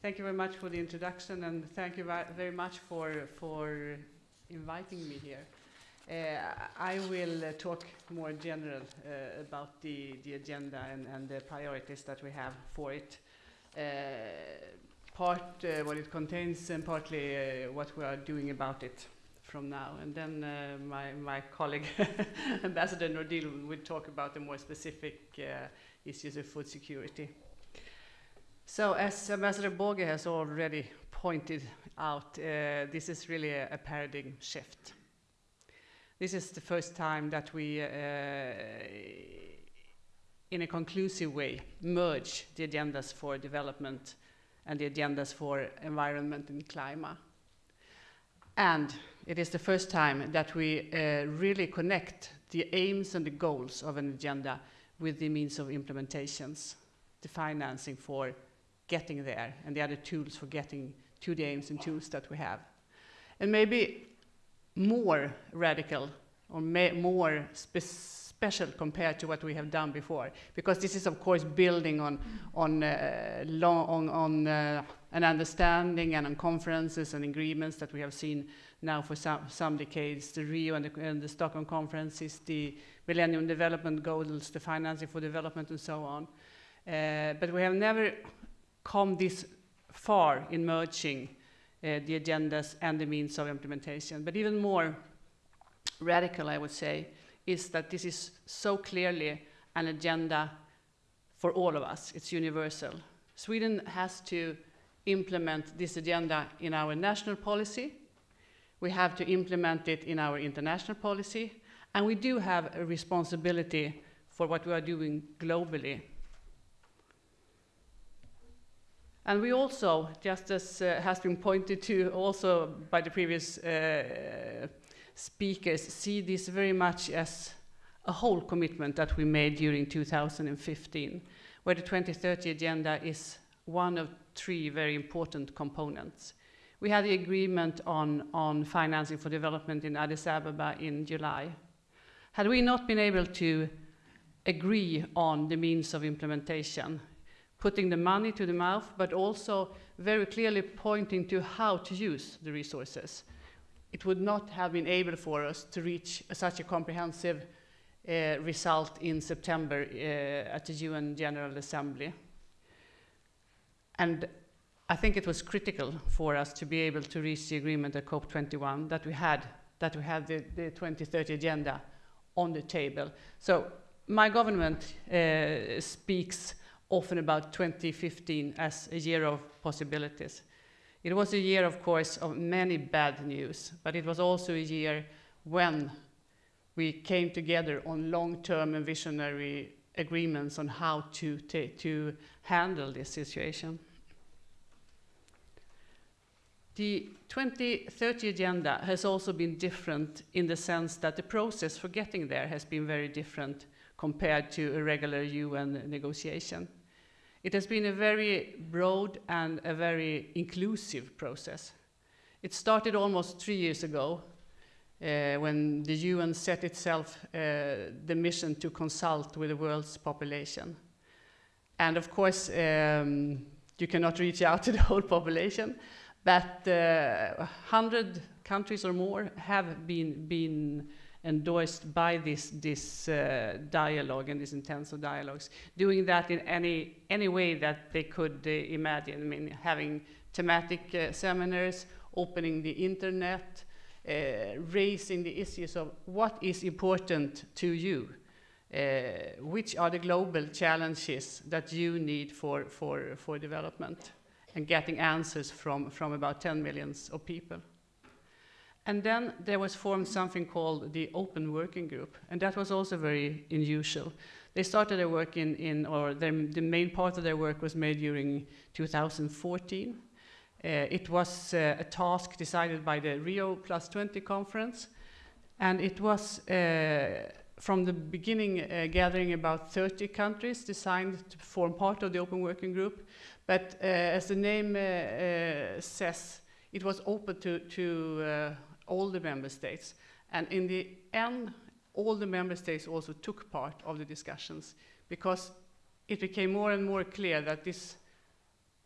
Thank you very much for the introduction and thank you very much for, for inviting me here. Uh, I will uh, talk more general uh, about the, the agenda and, and the priorities that we have for it. Uh, part uh, what it contains and partly uh, what we are doing about it from now. And then my, my colleague, Ambassador Nordil, will talk about the more specific issues of food security. So as Ambassador Borge has already pointed out, uh, this is really a, a, paradigm shift. This is the first time that we, uh, in a conclusive way, merge the agendas for development and the agendas for environment and climate. And it is the first time that we uh, really connect the aims and the goals of an agenda with the means of implementations, the financing for getting there and the other tools for getting to the aims and tools that we have. And maybe more radical or more spe special compared to what we have done before, because this is of course building on, on, uh, on, on uh, an understanding and on conferences and agreements that we have seen now for some, some decades, the Rio and the, and the Stockholm conferences, the Millennium Development Goals, the financing for development and so on. Uh, but we have never come this far in merging uh, the agendas and the means of implementation. But even more radical, I would say, is that this is so clearly an agenda for all of us. It's universal. Sweden has to implement this agenda in our national policy. We have to implement it in our international policy. And we do have a responsibility for what we are doing globally And we also, just as uh, has been pointed to also by the previous uh, speakers, see this very much as a whole commitment that we made during 2015, where the 2030 agenda is one of three very important components. We had the agreement on, on financing for development in Addis Ababa in July. Had we not been able to agree on the means of implementation, putting the money to the mouth, but also very clearly pointing to how to use the resources. It would not have been able for us to reach such a comprehensive uh, result in September uh, at the UN General Assembly. And I think it was critical for us to be able to reach the agreement at COP21 that we had, that we had the, the 2030 agenda on the table. So my government uh, speaks often about 2015 as a year of possibilities. It was a year, of course, of many bad news, but it was also a year when we came together on long-term and visionary agreements on how to, to handle this situation. The 2030 agenda has also been different in the sense that the process for getting there has been very different compared to a regular UN negotiation. It has been a very broad and a very inclusive process. It started almost three years ago uh, when the UN set itself uh, the mission to consult with the world's population. And of course, um, you cannot reach out to the whole population, but uh, 100 countries or more have been, been endorsed by this, this uh, dialogue and these intensive dialogues, doing that in any, any way that they could uh, imagine. I mean, having thematic uh, seminars, opening the internet, uh, raising the issues of what is important to you, uh, which are the global challenges that you need for, for, for development, and getting answers from, from about 10 millions of people. And then there was formed something called the Open Working Group, and that was also very unusual. They started their work in, in or their, the main part of their work was made during 2014. Uh, it was uh, a task decided by the Rio Plus 20 conference, and it was uh, from the beginning uh, gathering about 30 countries designed to form part of the Open Working Group. But uh, as the name uh, says, it was open to, to all the member states. And in the end, all the member states also took part of the discussions because it became more and more clear that this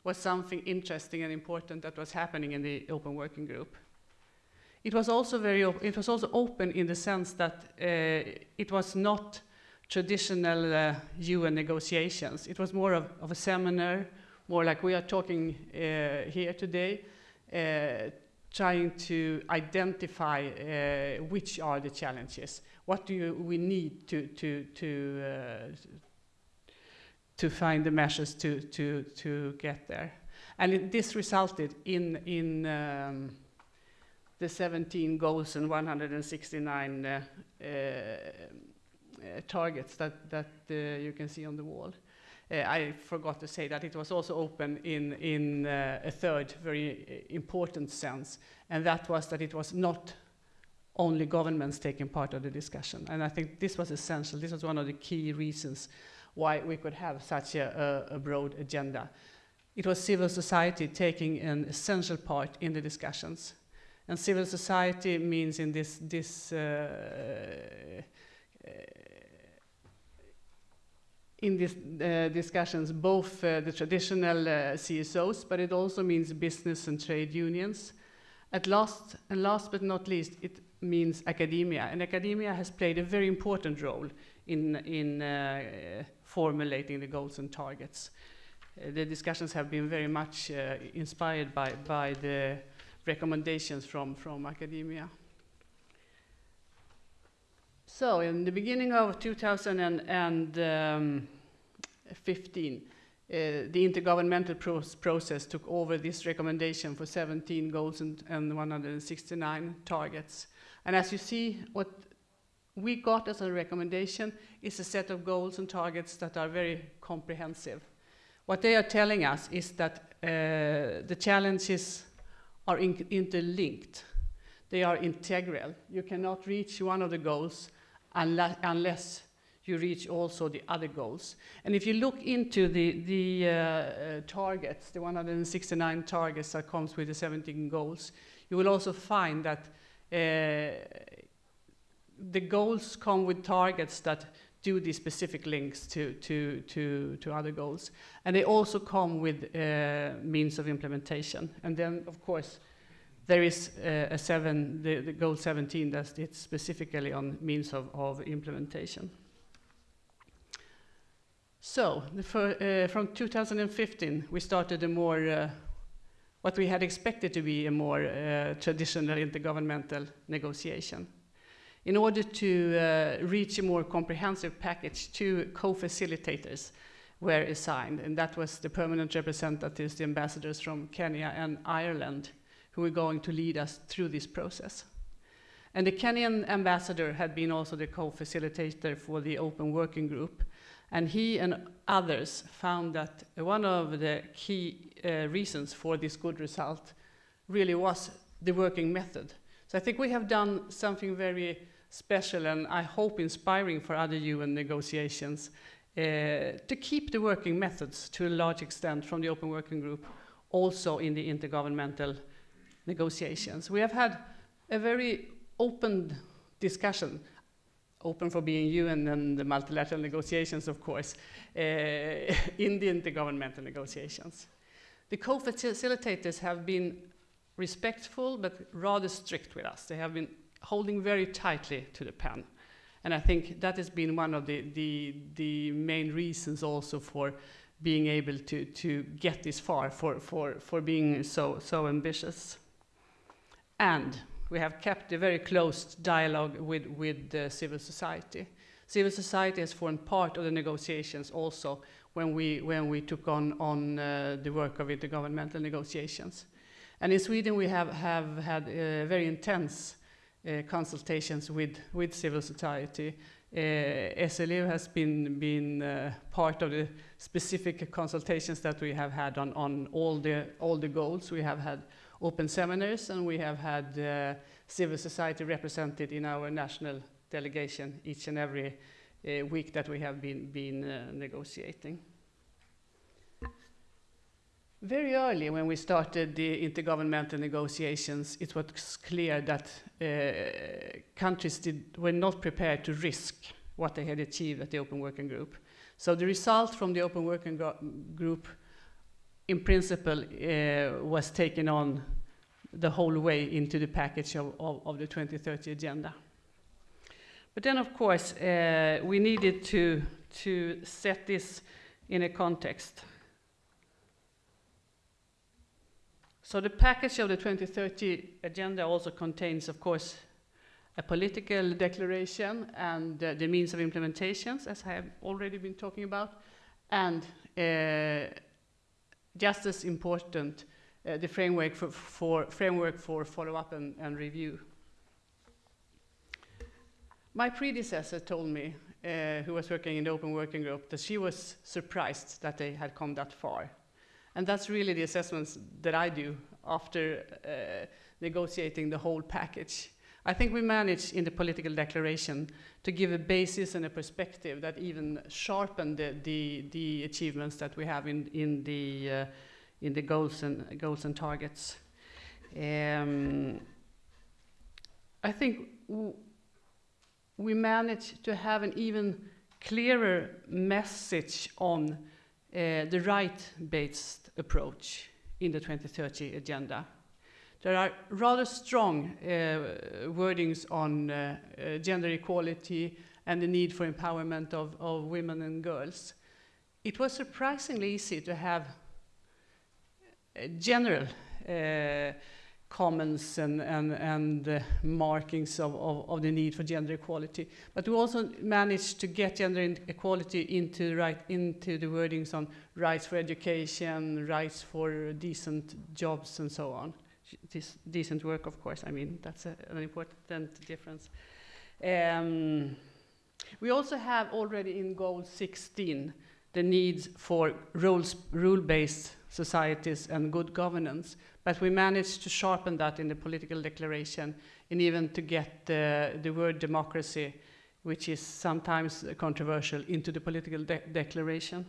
was something interesting and important that was happening in the open working group. It was also very it was also open in the sense that uh, it was not traditional uh, UN negotiations. It was more of, of, a seminar, more like we are talking uh, here today, trying to identify uh, which are the challenges. What do you, we need to, to, to, uh, to find the measures to, to, to get there? And it, this resulted in, in um, the 17 goals and 169 uh, uh, targets that, that uh, you can see on the wall. Uh, I forgot to say that it was also open in, in uh, a third very important sense, and that was that it was not only governments taking part of the discussion. And I think this was essential. This was one of the key reasons why we could have such a, a, a broad agenda. It was civil society taking an essential part in the discussions. And civil society means in this, this uh, uh, in these uh, discussions both uh, the traditional uh, CSOs, but it also means business and trade unions. At last, and last but not least, it means academia. And academia has played a very important role in, in uh, formulating the goals and targets. Uh, the discussions have been very much uh, inspired by, by the recommendations from, from academia. So in the beginning of 2015, uh, the intergovernmental pro process took over this recommendation for 17 goals and, and 169 targets. And as you see, what we got as a recommendation is a set of goals and targets that are very comprehensive. What they are telling us is that uh, the challenges are in interlinked. They are integral. You cannot reach one of the goals unless, unless you reach also the other goals. And if you look into the, the uh, uh, targets, the 169 targets that comes with the 17 goals, you will also find that uh, the goals come with targets that do these specific links to, to, to, to other goals. And they also come with uh, means of implementation. And then, of course, there is uh, a seven, the, the goal 17 that it's specifically on means of, of implementation. So, uh, from 2015, we started a more, uh, what we had expected to be a more uh, traditional intergovernmental negotiation. In order to uh, reach a more comprehensive package, two co-facilitators were assigned, and that was the permanent representatives, the ambassadors from Kenya and Ireland, who were going to lead us through this process. And the Kenyan ambassador had been also the co-facilitator for the open working group. And he and others found that one of the key uh, reasons for this good result really was the working method. So I think we have done something very special and I hope inspiring for other UN negotiations uh, to keep the working methods to a large extent from the open working group also in the intergovernmental negotiations. We have had a very open discussion, open for being you and then the multilateral negotiations, of course, uh, in the intergovernmental negotiations. The co-facilitators have been respectful but rather strict with us. They have been holding very tightly to the pen. And I think that has been one of the, the, the main reasons also for being able to, to get this far, for, for, for being so, so ambitious. And we have kept a very close dialogue with, with uh, civil society. Civil society has formed part of the negotiations also when we, when we took on, on uh, the work of intergovernmental negotiations. And in Sweden we have, have had uh, very intense uh, consultations with, with civil society. Uh, SLU has been, been uh, part of the specific consultations that we have had on, on all, the, all the goals. We have had open seminars, and we have had uh, civil society represented in our national delegation each and every uh, week that we have been, been uh, negotiating. Very early when we started the intergovernmental negotiations, it was clear that uh, countries did, were not prepared to risk what they had achieved at the Open Working Group. So the result from the Open Working Group in principle, uh, was taken on the whole way into the package of, of, of the 2030 agenda. But then, of course, uh, we needed to, to set this in a context. So the package of the 2030 agenda also contains, of course, a political declaration and uh, the means of implementations, as I have already been talking about, and uh, just as important, uh, the framework for, for framework for follow-up and, and, review. My predecessor told me, uh, who was working in the open working group, that she was surprised that they had come that far. And that's really the assessments that I do after uh, negotiating the whole package. I think we managed in the political declaration to give a basis and a perspective that even sharpened the, the, the achievements that we have in, in, the, uh, in the goals and, goals and targets. Um, I think we managed to have an even clearer message on uh, the right-based approach in the 2030 agenda. There are rather strong uh, wordings on uh, uh, gender equality and the need for empowerment of, of women and girls. It was surprisingly easy to have general comments and, and, and uh, markings of, of, of, the need for gender equality. But we also managed to get gender equality into, right, into the wordings on rights for education, rights for decent jobs, and so on this decent work, of course. I mean, that's a, an important difference. Um, we also have already in goal 16 the needs for rule-based societies and good governance, but we managed to sharpen that in the political declaration and even to get the, the word democracy, which is sometimes controversial, into the political de declaration.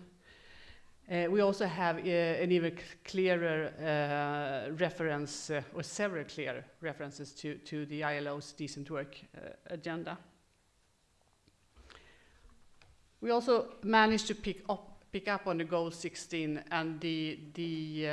Uh, we also have uh, an even clearer uh, reference, or several clear references to, to the ILO's decent work agenda. We also managed to pick up, pick up on the goal 16 and the, the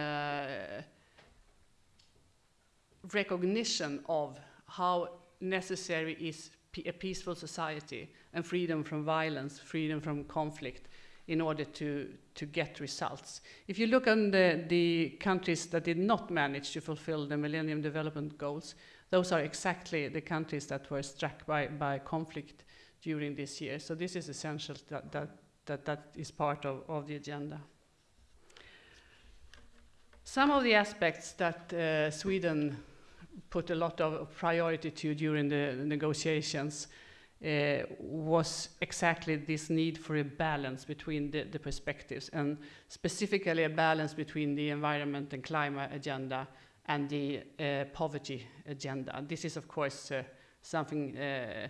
recognition of how necessary is a peaceful society and freedom from violence, freedom from conflict, in order to, to get results. If you look on the, the countries that did not manage to fulfill the Millennium Development Goals, those are exactly the countries that were struck by, by conflict during this year. So this is essential that that, that, that is part of, of the agenda. Some of the aspects that uh, Sweden put a lot of priority to during the negotiations uh, was exactly this need for a balance between the, the, perspectives and specifically a balance between the environment and climate agenda and the uh, poverty agenda. This is of course uh, something uh,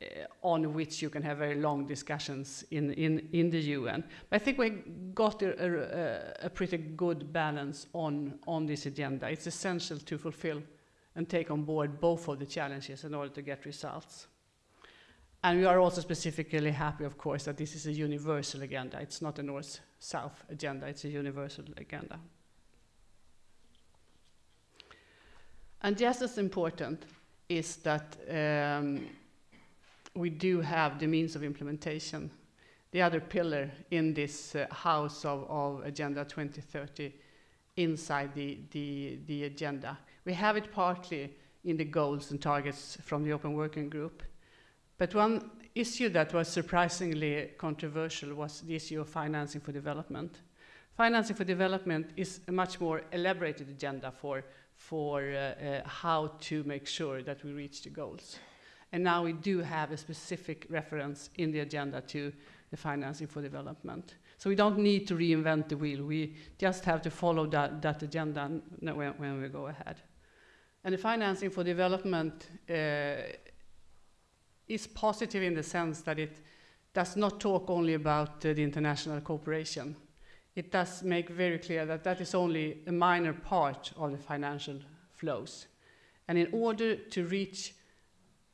uh, on which you can have very long discussions in, in, in the UN. But I think we got a, a, a pretty good balance on, on this agenda. It's essential to fulfill and take on board both of the challenges in order to get results. And we are also specifically happy, of course, that this is a universal agenda. It's not a north-south agenda, it's a universal agenda. And just as important is that um, we do have the means of implementation. The other pillar in this uh, house of, of, Agenda 2030 inside the, the, the agenda. We have it partly in the goals and targets from the Open Working Group, but one issue that was surprisingly controversial was the issue of financing for development. Financing for development is a much more elaborated agenda for, for uh, uh, how to make sure that we reach the goals. And now we do have a specific reference in the agenda to the financing for development. So we don't need to reinvent the wheel. We just have to follow that, that agenda when, when we go ahead. And the financing for development uh, is positive in the sense that it does not talk only about uh, the international cooperation. It does make very clear that that is only a minor part of the financial flows. And in order to reach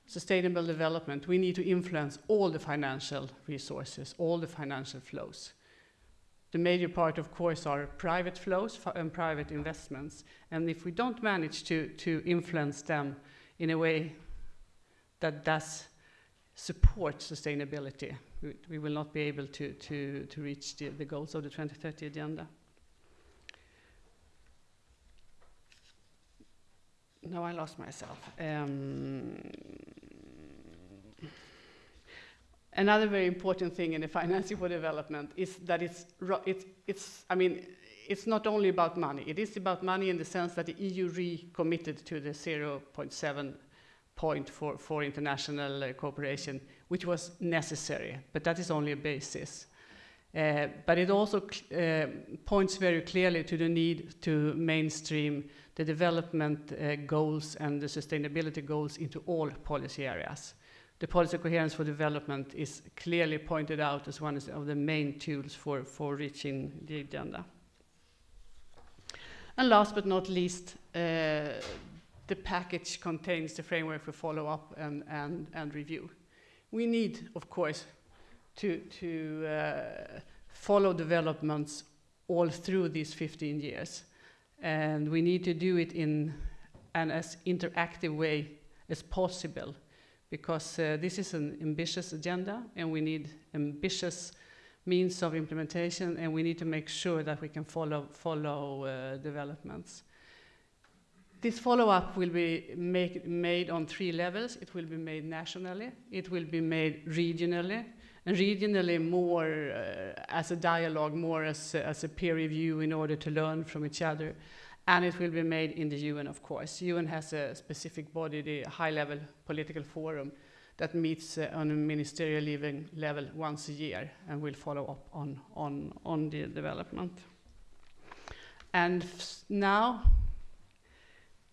sustainable development, we need to influence all the financial resources, all the financial flows. The major part, of course, are private flows and private investments. And if we don't manage to, to influence them in a way that does support sustainability, we, we will not be able to, to, to reach the, the goals of the 2030 agenda. No, I lost myself. Um, another very important thing in the financing for development is that it's, it's, it's, I mean, it's not only about money. It is about money in the sense that the EU recommitted to the 0.7 point for, for international uh, cooperation, which was necessary, but that is only a basis. Uh, but it also uh, points very clearly to the need to mainstream the development uh, goals and the sustainability goals into all policy areas. The policy coherence for development is clearly pointed out as one of the main tools for, for reaching the agenda. And last but not least, uh, the package contains the framework for follow-up and, and, and review. We need, of course, to, to uh, follow developments all through these 15 years. And we need to do it in an as interactive way as possible because uh, this is an ambitious agenda and we need ambitious means of implementation and we need to make sure that we can follow, follow uh, developments. This follow-up will be make, made on three levels. It will be made nationally, it will be made regionally, and regionally more uh, as a dialogue, more as, as a peer review in order to learn from each other. And it will be made in the UN, of course. UN has a specific body, the high-level political forum, that meets uh, on a ministerial level once a year and will follow up on, on, on the development. And now,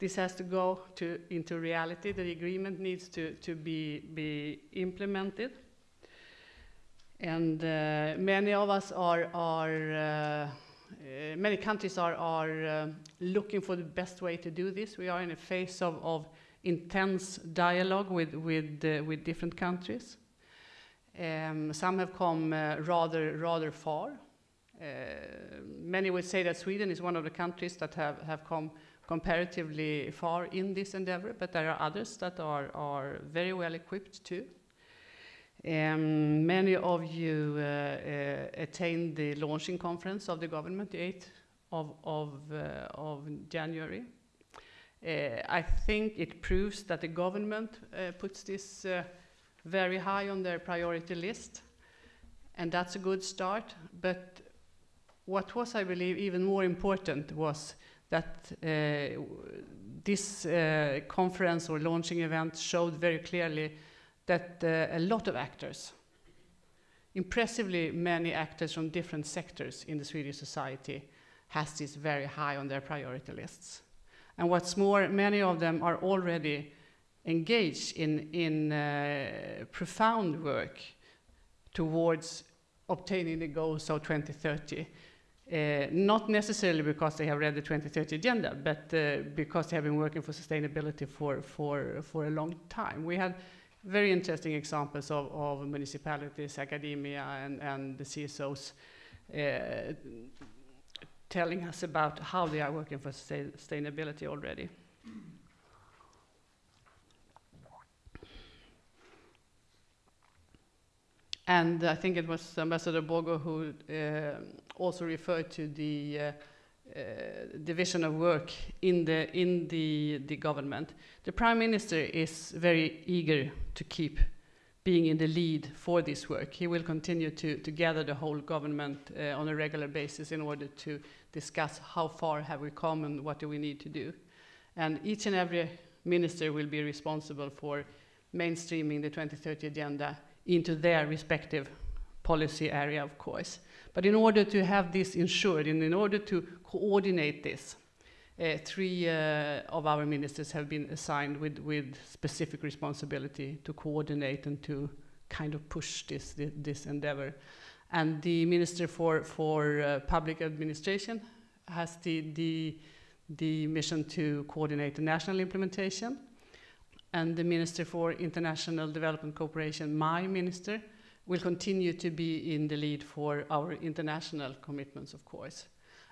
this has to go to, into reality. The agreement needs to, to be, be implemented. And uh, many of us are, are uh, uh, many countries are, are uh, looking for the best way to do this. We are in a phase of, of intense dialogue with, with, uh, with different countries. Um, some have come uh, rather, rather far. Uh, many would say that Sweden is one of the countries that have, have come comparatively far in this endeavor, but there are others that are, are very well equipped too. Um, many of you uh, uh, attained the launching conference of the government, the 8th of, of, uh, of January. Uh, I think it proves that the government uh, puts this uh, very high on their priority list, and that's a good start. But what was, I believe, even more important was that this conference or launching event showed very clearly that uh, a lot of actors, impressively many actors from different sectors in the Swedish society, has this very high on their priority lists. And what's more, many of them are already engaged in, in uh, profound work towards obtaining the goals of 2030. Uh, not necessarily because they have read the 2030 agenda, but uh, because they have been working for sustainability for, for, for a long time. We had very interesting examples of, of municipalities, academia, and, and the CSOs uh, telling us about how they are working for sustainability already. And I think it was Ambassador Bogo who uh, also referred to the uh, uh, division of work in the in the the government. The prime minister is very eager to keep being in the lead for this work. He will continue to, to gather the whole government uh, on a regular basis in order to discuss how far have we come and what do we need to do. And each and every minister will be responsible for mainstreaming the 2030 agenda into their respective policy area, of course. But in order to have this ensured, and in order to coordinate this, uh, three uh, of our ministers have been assigned with, with specific responsibility to coordinate and to kind of push this, this, this endeavor. And the Minister for, for uh, Public Administration has the, the, the mission to coordinate the national implementation. And the Minister for International Development Cooperation, my minister, will continue to be in the lead for our international commitments, of course.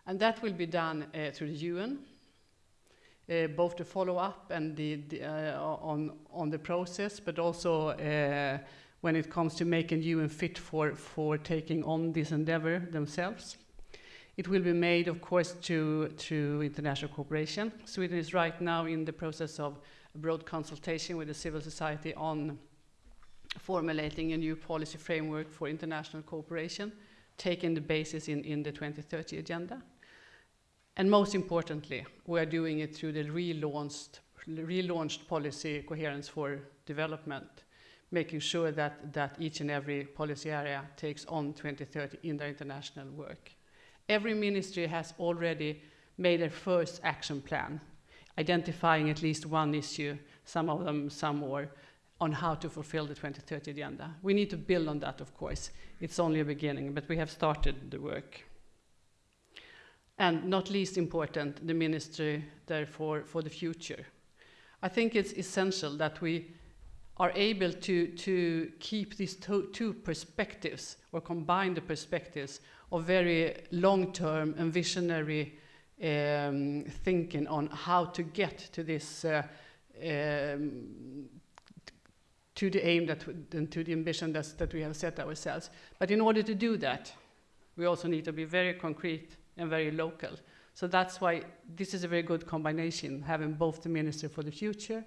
And that will be done uh, through the UN, uh, both the follow up and the, the, uh, on, on the process, but also uh, when it comes to making UN fit for, for taking on this endeavor themselves. It will be made, of course, through, through international cooperation. Sweden is right now in the process of a broad consultation with the civil society on formulating a new policy framework for international cooperation, taking the basis in, in the 2030 agenda. And most importantly, we are doing it through the relaunched, relaunched policy coherence for development, making sure that, that each and every policy area takes on 2030 in their international work. Every ministry has already made a first action plan, identifying at least one issue, some of them some more, on how to fulfill the 2030 agenda. We need to build on that, of course. It's only a beginning, but we have started the work. And not least important, the ministry, therefore, for the future. I think it's essential that we are able to, to keep these two, two perspectives or combine the perspectives of very long-term and visionary um, thinking on how to get to this uh, um, to the aim that and to the ambition that, that we have set ourselves. But in order to do that, we also need to be very concrete and very local. So that's why this is a very good combination, having both the Minister for the Future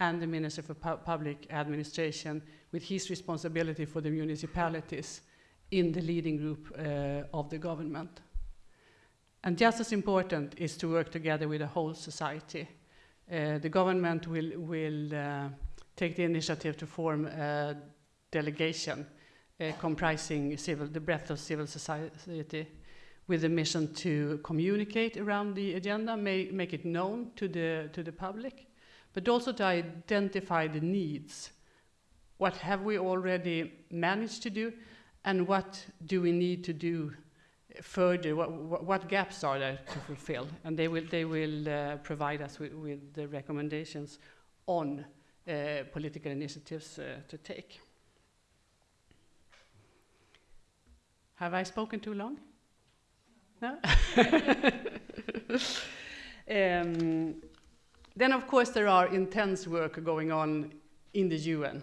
and the Minister for Pu Public Administration with his responsibility for the municipalities in the leading group uh, of the government. And just as important is to work together with the whole society. Uh, the government will, will uh, take the initiative to form a delegation uh, comprising civil, the breadth of civil society with a mission to communicate around the agenda, make, make it known to the, to the public, but also to identify the needs. What have we already managed to do, and what do we need to do further? What, what, gaps are there to fulfill? And they will, they will uh, provide us with, with, the recommendations on uh, political initiatives uh, to take. Have I spoken too long? No? um, then, of course, there are intense work going on in the UN.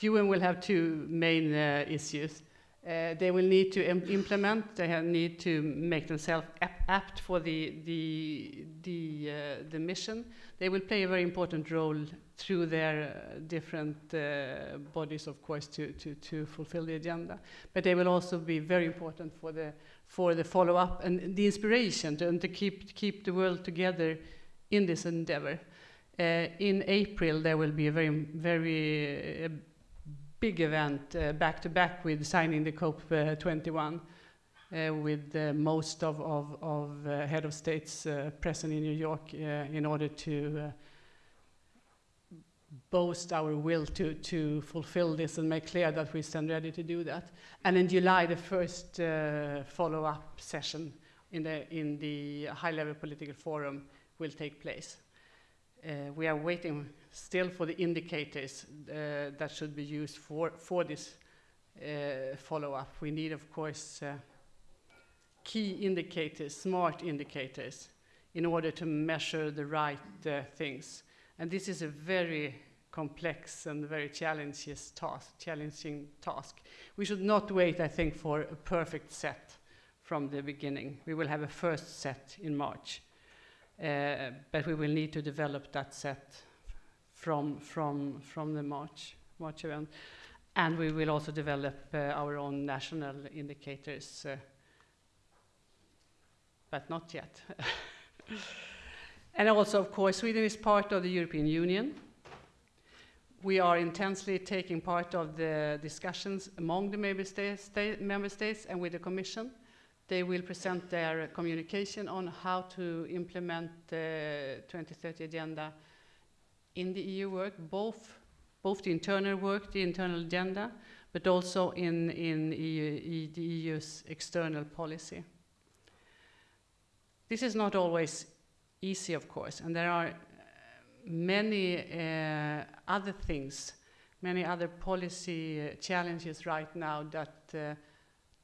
UN will have two main uh, issues. Uh, they will need to Im implement, they need to make themselves ap apt for the, the, the, uh, the mission. They will play a very important role through their uh, different bodies, of course, to, to, to fulfill the agenda. But they will also be very important for the, for the follow-up and the inspiration to, and to keep, keep the world together in this endeavor. In April, there will be a very, very big event uh, back to back with signing the COP21 uh, with uh, most of, of, of head of states present in New York in order to boast our will to, to fulfill this and make clear that we stand ready to do that. And in July, the first uh, follow-up session in the, in the high-level political forum will take place. Uh, we are waiting still for the indicators uh, that should be used for, for this uh, follow-up. We need, of course, uh, key indicators, smart indicators, in order to measure the right uh, things. And this is a very complex and very task, challenging task. We should not wait, I think, for a perfect set from the beginning. We will have a first set in March. Uh, but we will need to develop that set from, from, from the March, March event. And we will also develop uh, our own national indicators, uh, but not yet. and also, of course, Sweden is part of the European Union. We are intensely taking part of the discussions among the member states, member states and with the Commission. They will present their communication on how to implement the 2030 agenda in the EU work, both, both the internal work, the internal agenda, but also in, in EU, the EU's external policy. This is not always easy, of course, and there are many uh, other things many other policy uh, challenges right now that uh,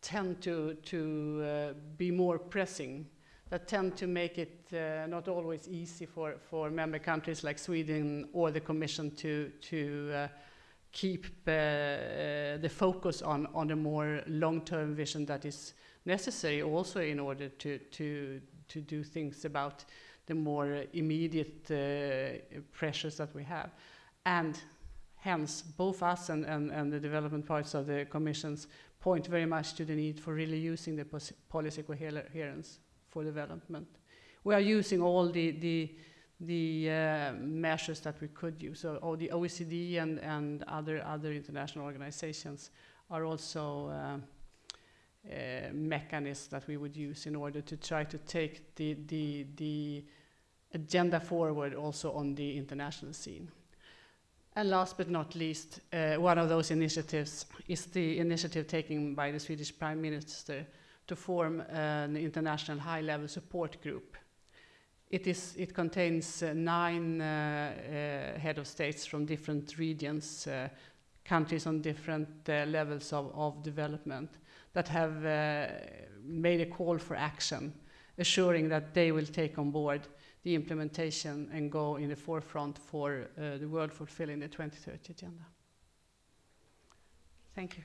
tend to, to uh, be more pressing, that tend to make it uh, not always easy for, for member countries like Sweden or the Commission to, to uh, keep uh, uh, the focus on, on a more long-term vision that is necessary also in order to, to, to do things about the more immediate uh, pressures that we have. And hence, both us and, and, and the development parts of the Commission's point very much to the need for really using the policy coherence for development. We are using all the, the, the uh, measures that we could use. So all the OECD and, and other, other international organizations are also uh, uh, mechanisms that we would use in order to try to take the, the, the agenda forward also on the international scene. And last but not least, uh, one of those initiatives is the initiative taken by the Swedish Prime Minister to form an international high-level support group. It, is, it contains uh, nine uh, uh, head of states from different regions, uh, countries on different uh, levels of, of development that have uh, made a call for action, assuring that they will take on board the implementation and go in the forefront for uh, the world fulfilling the 2030 agenda. Thank you.